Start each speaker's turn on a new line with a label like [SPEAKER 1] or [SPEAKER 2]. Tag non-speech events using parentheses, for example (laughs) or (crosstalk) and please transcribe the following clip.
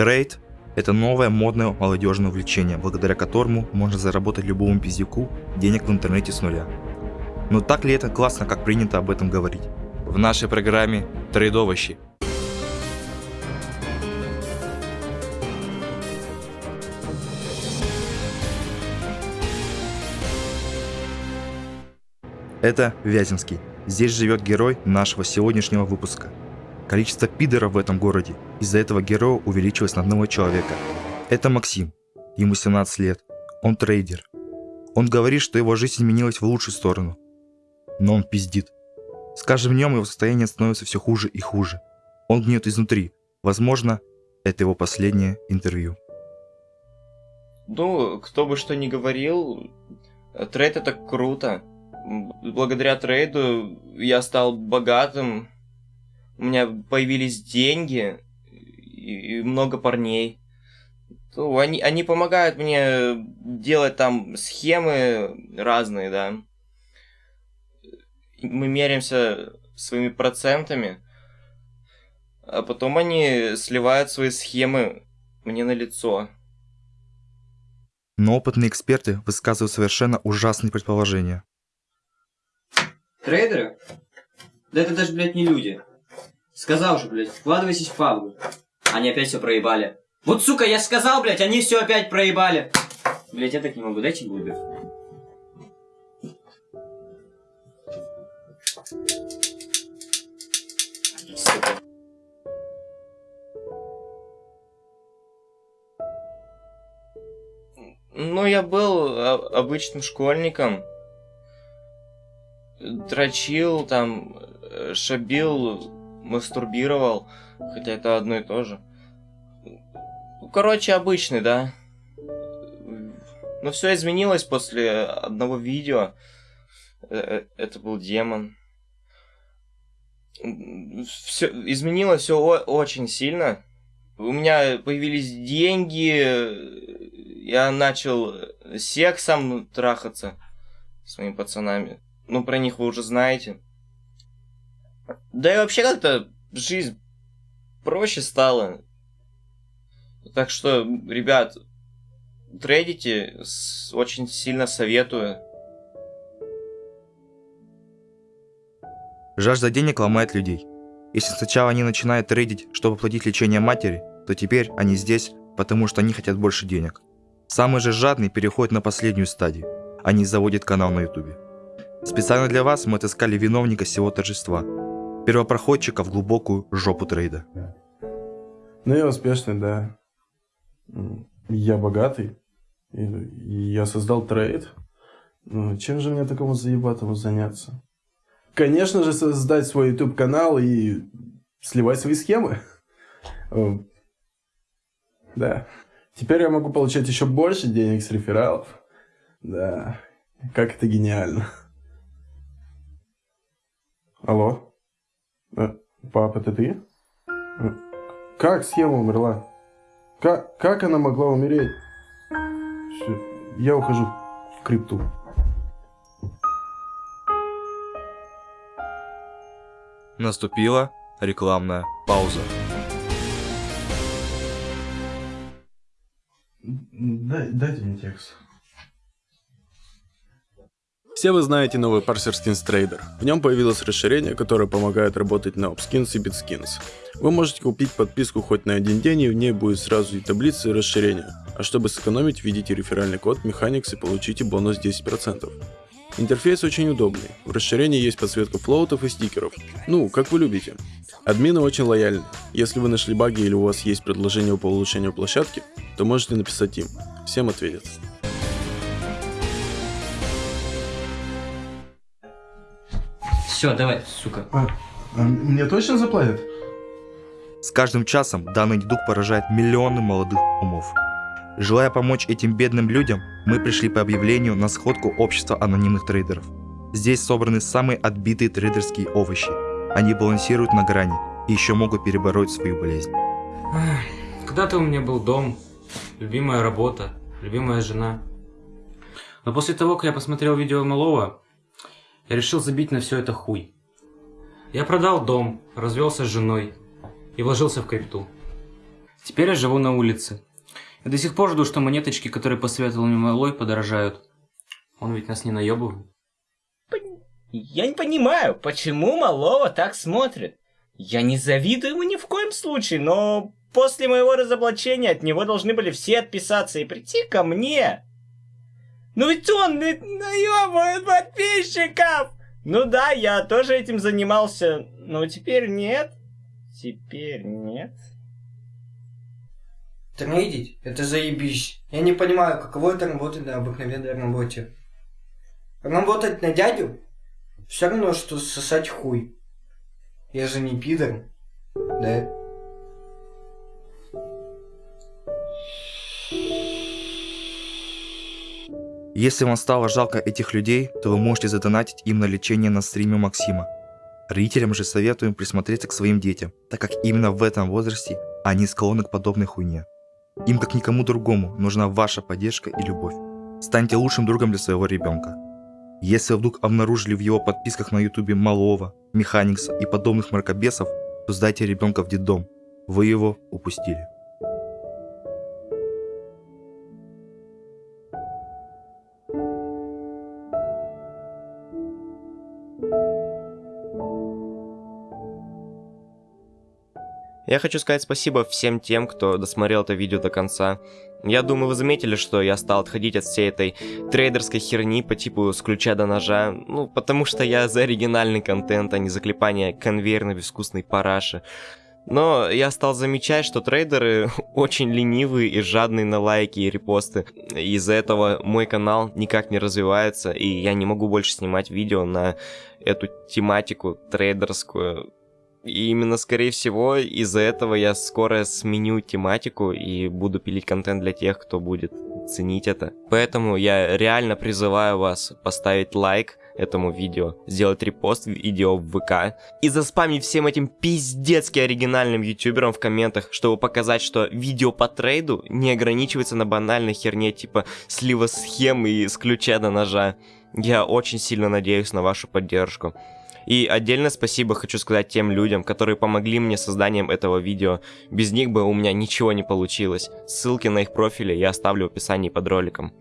[SPEAKER 1] Трейд – это новое модное молодежное увлечение, благодаря которому можно заработать любому пиздюку денег в интернете с нуля. Но так ли это классно, как принято об этом говорить? В нашей программе «Трейдовощи» Это Вяземский. Здесь живет герой нашего сегодняшнего выпуска. Количество пидоров в этом городе из-за этого героя увеличилось на одного человека. Это Максим. Ему 17 лет. Он трейдер. Он говорит, что его жизнь изменилась в лучшую сторону. Но он пиздит. С каждым днем его состояние становится все хуже и хуже. Он гнет изнутри. Возможно, это его последнее интервью.
[SPEAKER 2] Ну, кто бы что ни говорил, trade это круто благодаря трейду я стал богатым, у меня появились деньги и много парней. То они, они помогают мне делать там схемы разные, да. Мы меряемся своими процентами, а потом они сливают свои схемы мне на лицо.
[SPEAKER 1] Но опытные эксперты высказывают совершенно ужасные предположения.
[SPEAKER 3] Трейдеры? Да это даже, блядь, не люди. Сказал же, блядь, вкладывайтесь в пабгу. Они опять все проебали. Вот, сука, я сказал, блядь, они все опять проебали. Блядь, я так не могу, дайте глубер.
[SPEAKER 2] Ну, я был обычным школьником дрочил, там, э, шабил, мастурбировал, хотя это одно и то же. Ну, короче, обычный, да. Но все изменилось после одного видео. Э, э, это был демон. Все, изменилось все очень сильно. У меня появились деньги, я начал сексом трахаться с своими пацанами. Ну, про них вы уже знаете. Да и вообще как-то жизнь проще стала. Так что, ребят, трейдите, очень сильно советую.
[SPEAKER 1] Жажда денег ломает людей. Если сначала они начинают трейдить, чтобы платить лечение матери, то теперь они здесь, потому что они хотят больше денег. Самый же жадный переходит на последнюю стадию. Они заводят канал на ютубе. Специально для вас мы отыскали виновника всего торжества. Первопроходчика в глубокую жопу трейда.
[SPEAKER 4] Ну, я успешный, да. Я богатый. Я создал трейд. Ну, чем же мне такому заебатому заняться? Конечно же, создать свой YouTube канал и сливать свои схемы. Да. Теперь я могу получать еще больше денег с рефералов. Да. Как это гениально. Алло? Э, пап, это ты? Э, как схема умерла? Как, как она могла умереть? Все, я ухожу в крипту.
[SPEAKER 1] Наступила рекламная пауза.
[SPEAKER 4] Дай, дайте мне текст.
[SPEAKER 5] Все вы знаете новый парсер Skins Trader. В нем появилось расширение, которое помогает работать на OpSkins и BitSkins. Вы можете купить подписку хоть на один день, и в ней будет сразу и таблицы и расширения. А чтобы сэкономить, введите реферальный код Mechanics и получите бонус 10%. Интерфейс очень удобный. В расширении есть подсветка флоутов и стикеров. Ну, как вы любите. Админы очень лояльны. Если вы нашли баги или у вас есть предложение по улучшению площадки, то можете написать им. Всем ответят.
[SPEAKER 3] Все, давай, сука.
[SPEAKER 4] А, а мне точно заплатят?
[SPEAKER 1] С каждым часом данный недуг поражает миллионы молодых умов. Желая помочь этим бедным людям, мы пришли по объявлению на сходку общества анонимных трейдеров. Здесь собраны самые отбитые трейдерские овощи. Они балансируют на грани и еще могут перебороть свою болезнь.
[SPEAKER 6] Когда-то у меня был дом, любимая работа, любимая жена. Но после того, как я посмотрел видео Малова, я решил забить на все это хуй. Я продал дом, развелся с женой и вложился в крипту. Теперь я живу на улице. Я до сих пор жду, что монеточки, которые посоветовал мне Малой, подорожают. Он ведь нас не наебывает.
[SPEAKER 2] Я не понимаю, почему Малова так смотрит. Я не завидую ему ни в коем случае, но после моего разоблачения от него должны были все отписаться и прийти ко мне. Ну ведь он наебывает подписчиков! Ну да, я тоже этим занимался, но теперь нет. Теперь нет.
[SPEAKER 7] Трейдить? Это заебись. Я не понимаю, каково это работать на обыкновенной работе. Работать на дядю? Все равно, что сосать хуй. Я же не пидор. Да?
[SPEAKER 1] Если вам стало жалко этих людей, то вы можете задонатить им на лечение на стриме Максима. Родителям же советуем присмотреться к своим детям, так как именно в этом возрасте они склонны к подобной хуйне. Им как никому другому нужна ваша поддержка и любовь. Станьте лучшим другом для своего ребенка. Если вдруг обнаружили в его подписках на ютубе Малова, Механикса и подобных мракобесов, то сдайте ребенка в детдом. Вы его упустили.
[SPEAKER 2] Я хочу сказать спасибо всем тем, кто досмотрел это видео до конца. Я думаю, вы заметили, что я стал отходить от всей этой трейдерской херни по типу с ключа до ножа. Ну, потому что я за оригинальный контент, а не за клепание конвейерной безвкусной параши. Но я стал замечать, что трейдеры (laughs) очень ленивые и жадные на лайки и репосты. Из-за этого мой канал никак не развивается, и я не могу больше снимать видео на эту тематику трейдерскую. И именно, скорее всего, из-за этого я скоро сменю тематику и буду пилить контент для тех, кто будет ценить это. Поэтому я реально призываю вас поставить лайк этому видео, сделать репост видео в ВК и заспамить всем этим пиздецки оригинальным ютуберам в комментах, чтобы показать, что видео по трейду не ограничивается на банальной херне типа слива схем и с ключа до ножа. Я очень сильно надеюсь на вашу поддержку. И отдельно спасибо хочу сказать тем людям, которые помогли мне созданием этого видео. Без них бы у меня ничего не получилось. Ссылки на их профили я оставлю в описании под роликом.